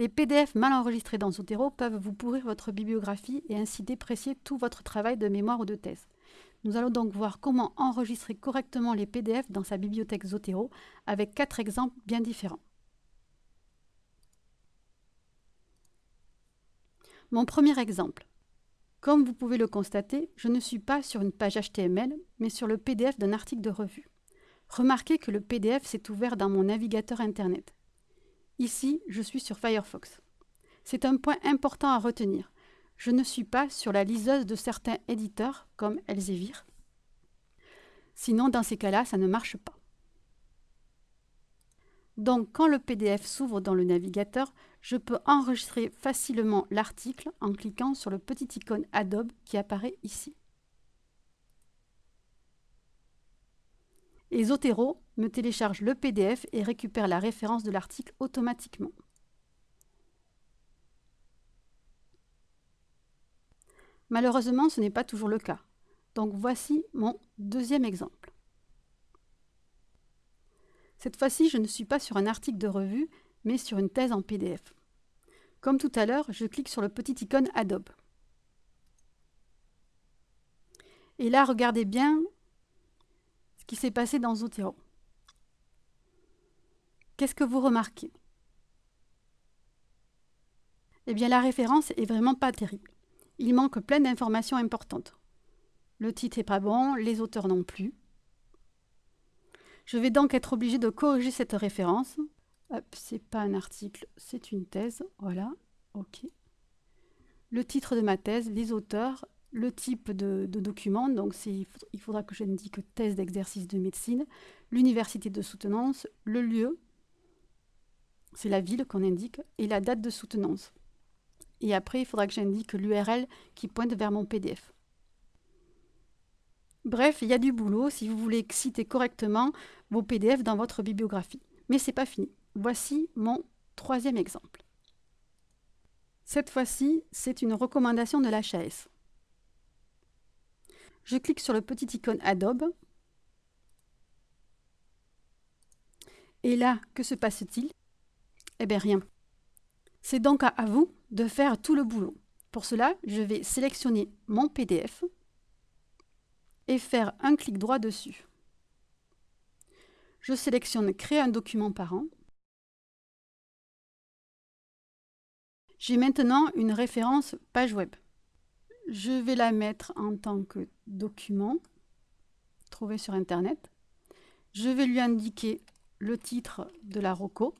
Les PDF mal enregistrés dans Zotero peuvent vous pourrir votre bibliographie et ainsi déprécier tout votre travail de mémoire ou de thèse. Nous allons donc voir comment enregistrer correctement les PDF dans sa bibliothèque Zotero avec quatre exemples bien différents. Mon premier exemple. Comme vous pouvez le constater, je ne suis pas sur une page HTML, mais sur le PDF d'un article de revue. Remarquez que le PDF s'est ouvert dans mon navigateur Internet. Ici, je suis sur Firefox. C'est un point important à retenir. Je ne suis pas sur la liseuse de certains éditeurs, comme Elsevier. Sinon, dans ces cas-là, ça ne marche pas. Donc, quand le PDF s'ouvre dans le navigateur, je peux enregistrer facilement l'article en cliquant sur le petit icône Adobe qui apparaît ici. Et Zotero me télécharge le PDF et récupère la référence de l'article automatiquement. Malheureusement, ce n'est pas toujours le cas. Donc voici mon deuxième exemple. Cette fois-ci, je ne suis pas sur un article de revue, mais sur une thèse en PDF. Comme tout à l'heure, je clique sur le petit icône Adobe. Et là, regardez bien s'est passé dans Zotero. Qu'est-ce que vous remarquez? Eh bien, la référence est vraiment pas terrible. Il manque plein d'informations importantes. Le titre n'est pas bon, les auteurs non plus. Je vais donc être obligé de corriger cette référence. C'est pas un article, c'est une thèse. Voilà, ok. Le titre de ma thèse, les auteurs, le type de, document, donc il faudra que j'indique thèse d'exercice de médecine, l'université de soutenance, le lieu, c'est la ville qu'on indique, et la date de soutenance. Et après, il faudra que j'indique l'URL qui pointe vers mon PDF. Bref, il y a du boulot si vous voulez citer correctement vos PDF dans votre bibliographie. Mais ce n'est pas fini. Voici mon troisième exemple. Cette fois-ci, c'est une recommandation de l'HAS. Je clique sur le petit icône Adobe. Et là, que se passe-t-il? Eh bien rien. C'est donc à vous de faire tout le boulot. Pour cela, je vais sélectionner mon PDF et faire un clic droit dessus. Je sélectionne Créer un document par an. J'ai maintenant une référence page web. Je vais la mettre en tant que document trouvé sur Internet. Je vais lui indiquer le titre de la ROCO,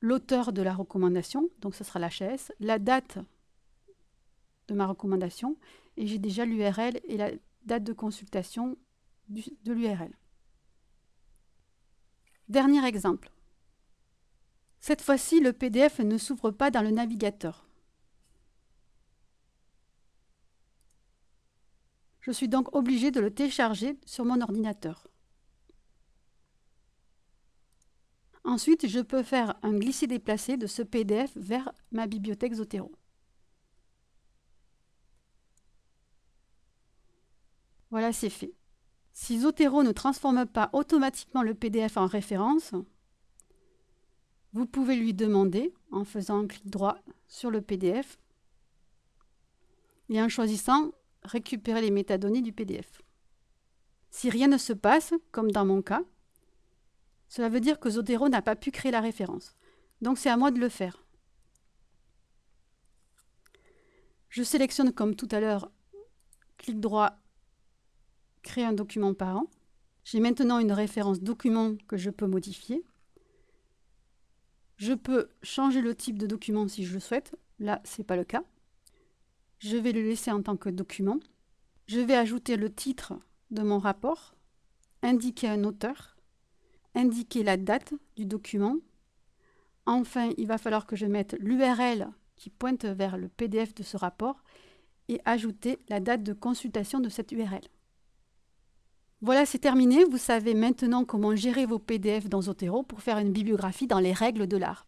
l'auteur de la recommandation, donc ce sera l'HS, la date de ma recommandation et j'ai déjà l'URL et la date de consultation de l'URL. Dernier exemple. Cette fois-ci, le PDF ne s'ouvre pas dans le navigateur. Je suis donc obligé de le télécharger sur mon ordinateur. Ensuite, je peux faire un glisser-déplacer de ce PDF vers ma bibliothèque Zotero. Voilà, c'est fait. Si Zotero ne transforme pas automatiquement le PDF en référence, vous pouvez lui demander, en faisant un clic droit sur le PDF, et en choisissant « Récupérer les métadonnées du PDF ». Si rien ne se passe, comme dans mon cas, cela veut dire que Zotero n'a pas pu créer la référence. Donc c'est à moi de le faire. Je sélectionne comme tout à l'heure, clic droit créer un document par an. J'ai maintenant une référence document que je peux modifier. Je peux changer le type de document si je le souhaite. Là, ce n'est pas le cas. Je vais le laisser en tant que document. Je vais ajouter le titre de mon rapport, indiquer un auteur, indiquer la date du document. Enfin, il va falloir que je mette l'URL qui pointe vers le PDF de ce rapport et ajouter la date de consultation de cette URL. Voilà, c'est terminé. Vous savez maintenant comment gérer vos PDF dans Zotero pour faire une bibliographie dans les règles de l'art.